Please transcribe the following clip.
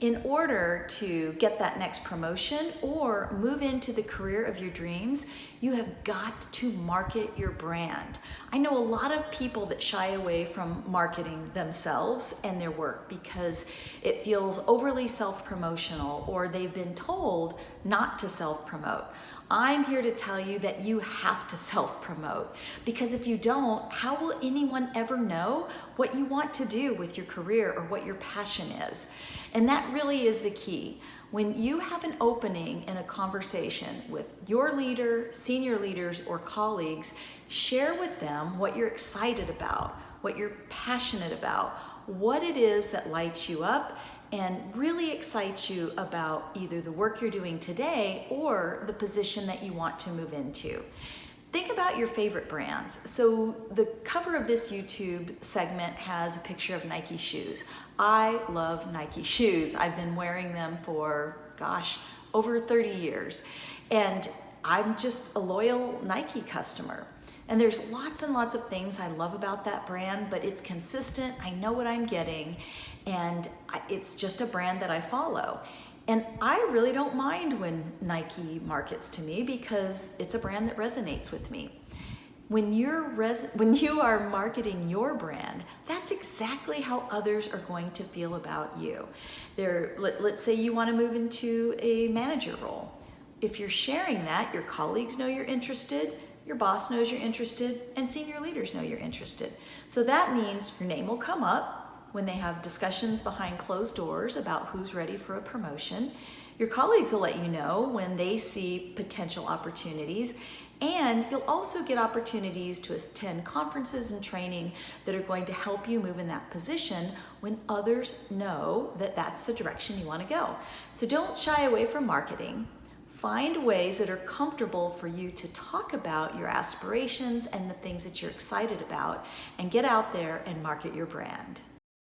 In order to get that next promotion or move into the career of your dreams, you have got to market your brand. I know a lot of people that shy away from marketing themselves and their work because it feels overly self-promotional or they've been told not to self-promote. I'm here to tell you that you have to self-promote because if you don't, how will anyone ever know what you want to do with your career or what your passion is? And that really is the key. When you have an opening in a conversation with your leader, senior leaders, or colleagues, share with them what you're excited about, what you're passionate about, what it is that lights you up, and really excites you about either the work you're doing today or the position that you want to move into. Think about your favorite brands. So the cover of this YouTube segment has a picture of Nike shoes. I love Nike shoes. I've been wearing them for, gosh, over 30 years. And I'm just a loyal Nike customer. And there's lots and lots of things I love about that brand, but it's consistent. I know what I'm getting. And it's just a brand that I follow. And I really don't mind when Nike markets to me because it's a brand that resonates with me. When you're when you are marketing your brand, that's exactly how others are going to feel about you. They're, let, let's say you want to move into a manager role. If you're sharing that, your colleagues know you're interested, your boss knows you're interested, and senior leaders know you're interested. So that means your name will come up, when they have discussions behind closed doors about who's ready for a promotion. Your colleagues will let you know when they see potential opportunities and you'll also get opportunities to attend conferences and training that are going to help you move in that position when others know that that's the direction you want to go. So don't shy away from marketing. Find ways that are comfortable for you to talk about your aspirations and the things that you're excited about and get out there and market your brand.